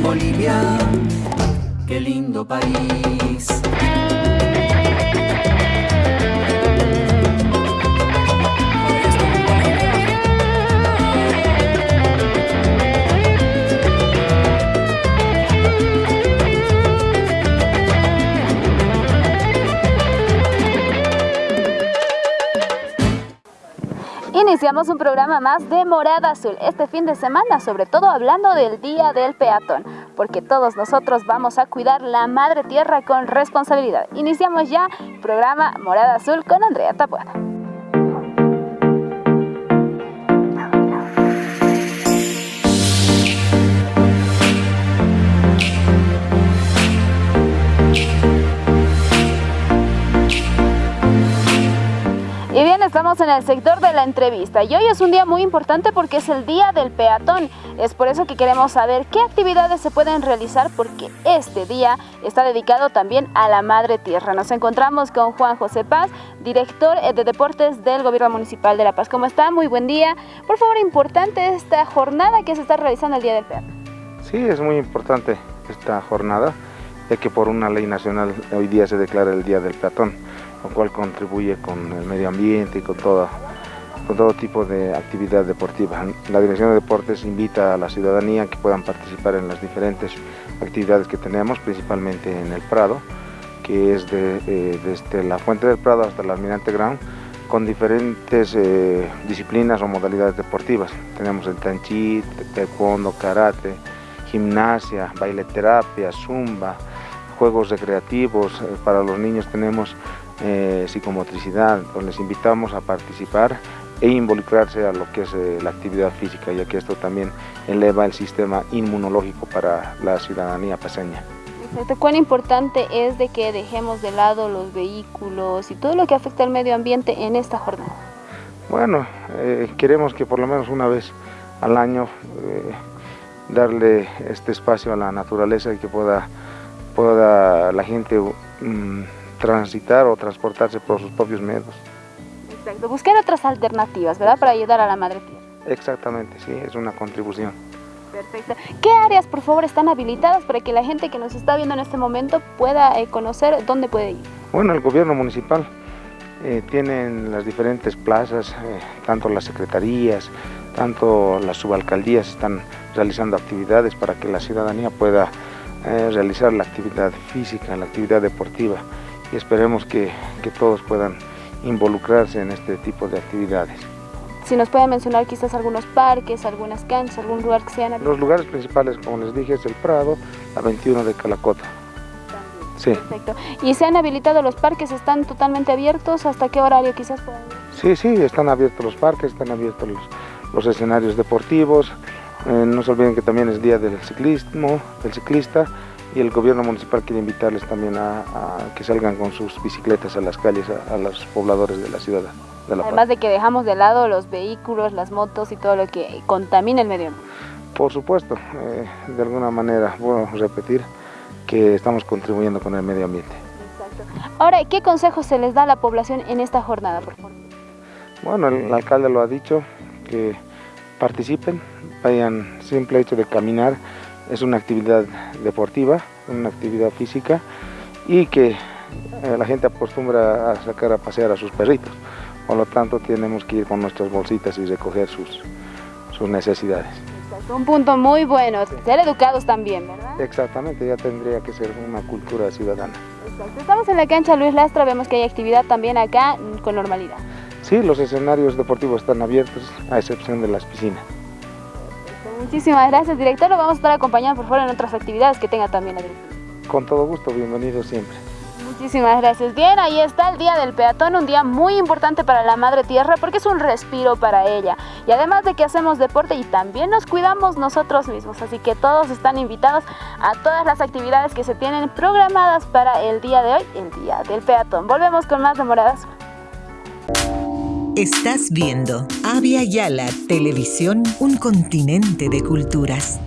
Bolivia, qué lindo país. Iniciamos un programa más de Morada Azul este fin de semana, sobre todo hablando del Día del Peatón, porque todos nosotros vamos a cuidar la madre tierra con responsabilidad. Iniciamos ya el programa Morada Azul con Andrea Tapuada. En el sector de la entrevista y hoy es un día muy importante porque es el Día del Peatón. Es por eso que queremos saber qué actividades se pueden realizar porque este día está dedicado también a la Madre Tierra. Nos encontramos con Juan José Paz, director eh, de Deportes del Gobierno Municipal de La Paz. ¿Cómo está? Muy buen día. Por favor, importante esta jornada que se está realizando el Día del Peatón. Sí, es muy importante esta jornada, ya que por una ley nacional hoy día se declara el Día del Peatón lo cual contribuye con el medio ambiente y con todo, con todo tipo de actividad deportiva. La Dirección de Deportes invita a la ciudadanía que puedan participar en las diferentes actividades que tenemos, principalmente en el Prado, que es de, eh, desde la Fuente del Prado hasta el Almirante Ground, con diferentes eh, disciplinas o modalidades deportivas. Tenemos el tanchi, taekwondo, karate, gimnasia, baile terapia, zumba, juegos recreativos. Eh, para los niños tenemos eh, psicomotricidad, donde les invitamos a participar e involucrarse a lo que es eh, la actividad física, ya que esto también eleva el sistema inmunológico para la ciudadanía paseña. Exacto. ¿Cuán importante es de que dejemos de lado los vehículos y todo lo que afecta al medio ambiente en esta jornada? Bueno, eh, queremos que por lo menos una vez al año darle este espacio a la naturaleza y que pueda, pueda la gente mm, transitar o transportarse por sus propios medios. Exacto, buscar otras alternativas, ¿verdad? Para ayudar a la madre tierra. Exactamente, sí, es una contribución. Perfecto. ¿Qué áreas, por favor, están habilitadas para que la gente que nos está viendo en este momento pueda eh, conocer dónde puede ir? Bueno, el gobierno municipal eh, tiene las diferentes plazas, eh, tanto las secretarías, tanto las subalcaldías están realizando actividades para que la ciudadanía pueda realizar la actividad física, la actividad deportiva y esperemos que, que todos puedan involucrarse en este tipo de actividades. Si nos puede mencionar quizás algunos parques, algunas canchas, algún lugar que sean... Los lugares principales, como les dije, es el Prado, la 21 de Calacota. Sí. Perfecto. ¿Y se han habilitado los parques? ¿Están totalmente abiertos? ¿Hasta qué horario quizás puedan? Sí, sí, están abiertos los parques, están abiertos los, los escenarios deportivos. Eh, no se olviden que también es día del ciclismo, del ciclista y el gobierno municipal quiere invitarles también a, que salgan con sus bicicletas a las calles, a, los pobladores de la ciudad. De la Además de que dejamos de lado los vehículos, las motos y todo lo que contamina el medio ambiente. Por supuesto, eh, de alguna manera, bueno, repetir que estamos contribuyendo con el medio ambiente. Exacto. Ahora, ¿qué consejos se les da a la población en esta jornada, por favor? Bueno, el alcalde lo ha dicho, que participen, vayan simple hecho de caminar, es una actividad deportiva, una actividad física y que eh, la gente acostumbra a sacar a pasear a sus perritos. Por lo tanto, tenemos que ir con nuestras bolsitas y recoger sus, sus necesidades. Un punto muy bueno, ser educados también, ¿verdad? Exactamente, ya tendría que ser una cultura ciudadana. Estamos en la cancha Luis Lastra, vemos que hay actividad también acá con normalidad. Sí, los escenarios deportivos están abiertos, a excepción de las piscinas. Muchísimas gracias, director. Lo vamos a estar acompañando por favor en otras actividades que tenga también la directora. Con todo gusto, bienvenido siempre. Muchísimas gracias. Bien, ahí está el Día del Peatón, un día muy importante para la Madre Tierra porque es un respiro para ella. Y además de que hacemos deporte y también nos cuidamos nosotros mismos. Así que todos están invitados a todas las actividades que se tienen programadas para el día de hoy, el Día del Peatón. Volvemos con más demoradas. Estás viendo Avia Yala Televisión, un continente de culturas.